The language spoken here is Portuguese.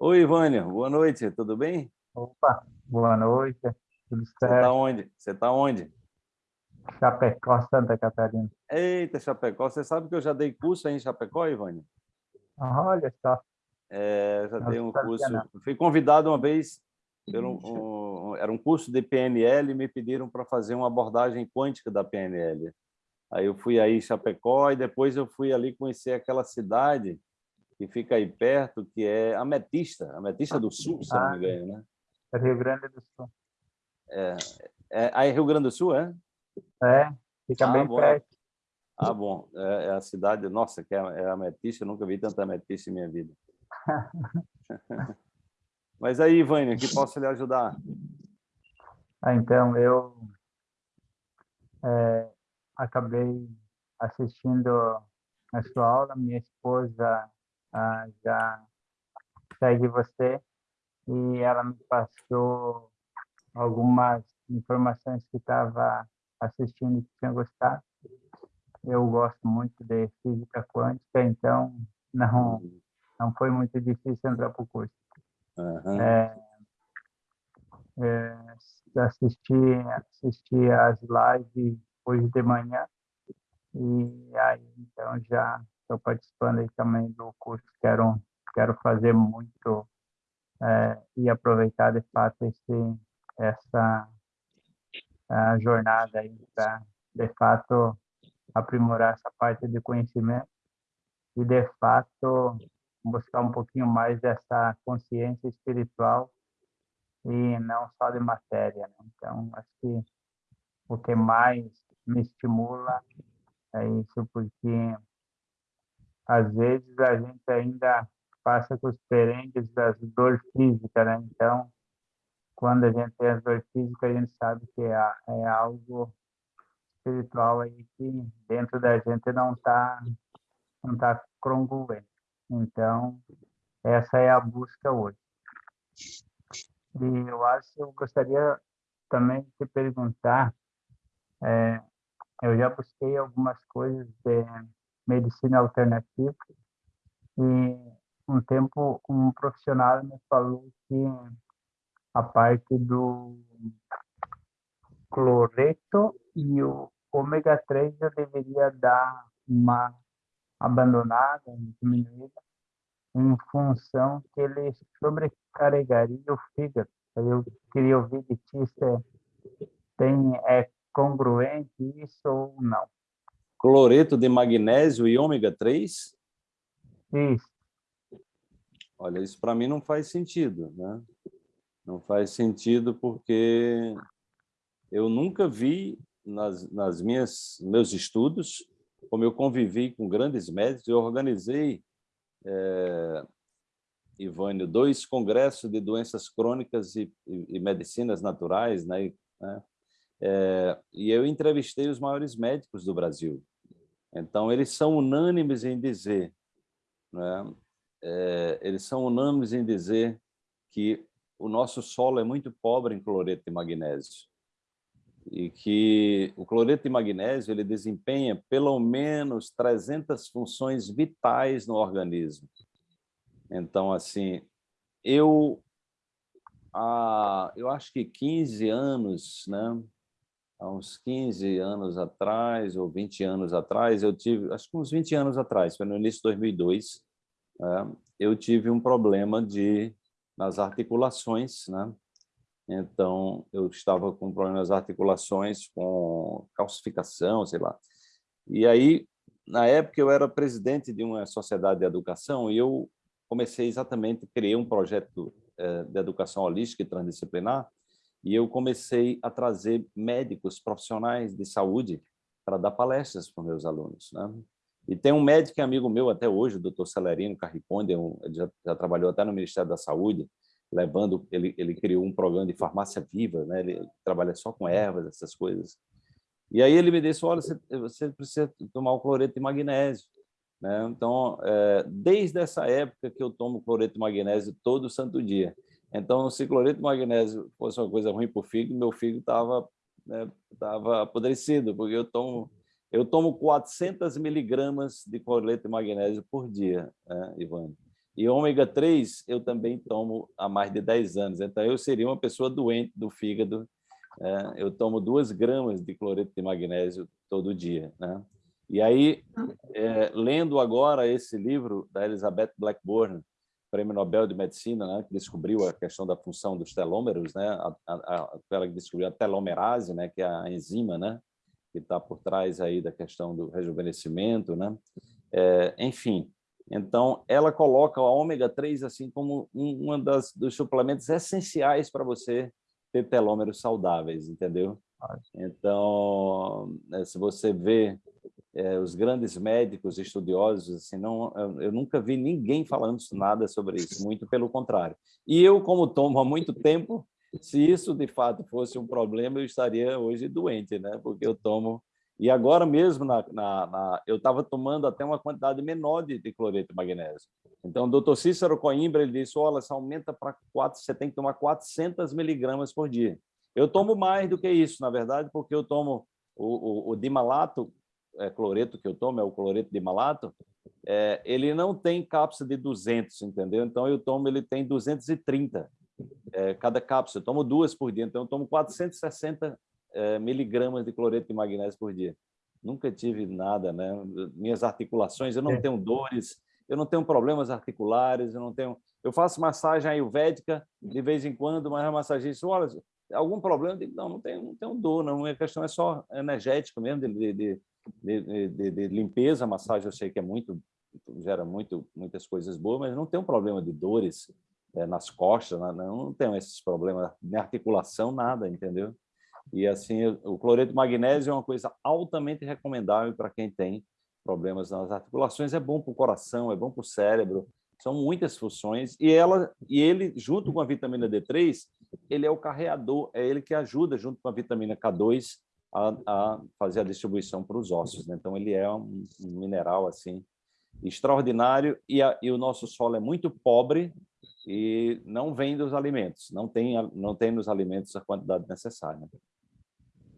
Oi, Ivânia, boa noite, tudo bem? Opa, boa noite, tudo Você certo? está onde? Você está onde? Chapecó, Santa Catarina. Eita, Chapecó, você sabe que eu já dei curso aí em Chapecó, Ivânia? Olha só, É, já Não dei um curso, não. fui convidado uma vez, pelo, um, era um curso de PNL e me pediram para fazer uma abordagem quântica da PNL. Aí eu fui aí em Chapecó e depois eu fui ali conhecer aquela cidade que fica aí perto, que é Ametista, Ametista do Sul, se não me Ah. engano, né? Rio Grande do Sul. É, aí Rio Grande do Sul, é? É, fica Ah, bem bom. perto. Ah, bom, é, é a cidade, nossa, que é, é ametista, eu nunca vi tanta ametista em minha vida. Mas aí, Vânia, que posso lhe ajudar? Ah, então, eu é, acabei assistindo a sua aula, minha esposa ah, já segue você e ela me passou algumas informações que estava assistindo e que tinha gostado. Eu gosto muito de física quântica, então não, não foi muito difícil entrar para o curso. Aham. É, é, assisti, assisti as lives hoje de manhã e aí então já estou participando aí também do curso. Quero, quero fazer muito é, e aproveitar de fato esse, essa jornada aí para de fato aprimorar essa parte de conhecimento e de fato buscar um pouquinho mais dessa consciência espiritual e não só de matéria. Né? Então, acho que o que mais me estimula é isso, porque às vezes a gente ainda passa com os perengues das dores físicas, né? Então, quando a gente tem as dores físicas, a gente sabe que é, é algo espiritual aí que dentro da gente não está não tá congruente. Então, essa é a busca hoje. E eu acho que eu gostaria também de te perguntar, é, eu já busquei algumas coisas de medicina alternativa e um tempo um profissional me falou que a parte do cloreto e o ômega 3 eu deveria dar uma abandonada, diminuída, em função que ele sobrecarregaria o fígado. Eu queria ouvir de ti se tem, é congruente isso ou não. Cloreto de magnésio e ômega 3? Isso, Olha, isso para mim não faz sentido, né? Não faz sentido porque eu nunca vi nas, nas minhas meus estudos, como eu convivi com grandes médicos, eu organizei, é, Ivânio, dois congressos de doenças crônicas e, e, e medicinas naturais, né? né? É, e eu entrevistei os maiores médicos do Brasil. Então, eles são unânimes em dizer, né? é, eles são unânimes em dizer que o nosso solo é muito pobre em cloreto de magnésio e que o cloreto de magnésio ele desempenha pelo menos 300 funções vitais no organismo. Então, assim, eu, eu acho que 15 anos, né? Há uns 15 anos atrás, ou 20 anos atrás, eu tive, acho que uns 20 anos atrás, foi no início de 2002, né? eu tive um problema de, nas articulações, né? Então, eu estava com problemas nas articulações, com calcificação, sei lá. E aí, na época, eu era presidente de uma sociedade de educação e eu comecei exatamente, criei um projeto eh, de educação holística e transdisciplinar e eu comecei a trazer médicos profissionais de saúde para dar palestras para meus alunos. Né? E tem um médico é amigo meu até hoje, o doutor Celerino Carriconde, um, ele já, já trabalhou até no Ministério da Saúde, levando, ele, ele criou um programa de farmácia viva, né? ele trabalha só com ervas, essas coisas. E aí ele me disse, olha, você, você precisa tomar o cloreto de magnésio. Né? Então, é, desde essa época que eu tomo cloreto de magnésio todo santo dia. Então, se cloreto de magnésio fosse uma coisa ruim para o fígado, meu fígado estava né, tava apodrecido, porque eu tomo, eu tomo 400 miligramas de cloreto de magnésio por dia, né, Ivane? E ômega 3 eu também tomo há mais de 10 anos, então eu seria uma pessoa doente do fígado. É, eu tomo duas gramas de cloreto de magnésio todo dia. Né? E aí, é, lendo agora esse livro da Elizabeth Blackburn, Prêmio Nobel de Medicina, né, que descobriu a questão da função dos telômeros, né, a, a, ela que descobriu a telomerase, né, que é a enzima, né, que está por trás aí da questão do rejuvenescimento, né, é, enfim. Então, ela coloca o ômega 3 assim como um, um das, dos suplementos essenciais para você ter telômeros saudáveis, entendeu? Então, né, se você vê é, os grandes médicos estudiosos, assim, não, eu, eu, nunca vi ninguém falando nada sobre isso, muito pelo contrário. E eu, como tomo há muito tempo, se isso de fato fosse um problema, eu estaria hoje doente, né? porque eu tomo... E agora mesmo, na, na, na eu estava tomando até uma quantidade menor de, de cloreto de magnésio. Então, o doutor Cícero Coimbra ele disse, olha, você aumenta para 4, você tem que tomar 400 miligramas por dia. Eu tomo mais do que isso, na verdade, porque eu tomo o, o, o dimalato, é, cloreto que eu tomo, é o cloreto de malato, é, ele não tem cápsula de 200, entendeu? Então, eu tomo, ele tem 230 é, cada cápsula. Eu tomo duas por dia, então eu tomo 460 é, miligramas de cloreto de magnésio por dia. Nunca tive nada, né? Minhas articulações, eu não é. tenho dores, eu não tenho problemas articulares, eu não tenho... Eu faço massagem ayurvédica de vez em quando, mas a massagista, olha, algum problema? Eu digo, não, não tenho, não tenho dor, não. A questão é só energética mesmo, de, de, de, de, de limpeza, massagem eu sei que é muito, gera muito, muitas coisas boas, mas não tem um problema de dores é, nas costas, não, não esses problemas de articulação, nada, entendeu? E assim, o cloreto de magnésio é uma coisa altamente recomendável para quem tem problemas nas articulações, é bom para o coração, é bom para o cérebro, são muitas funções, e, ela, e ele, junto com a vitamina D3, ele é o carreador, é ele que ajuda, junto com a vitamina K2, a, a fazer a distribuição para os ossos. Né? Então, ele é um, um mineral assim extraordinário e, a, e, o nosso solo é muito pobre e não vem dos alimentos, não tem, não tem nos alimentos a quantidade necessária.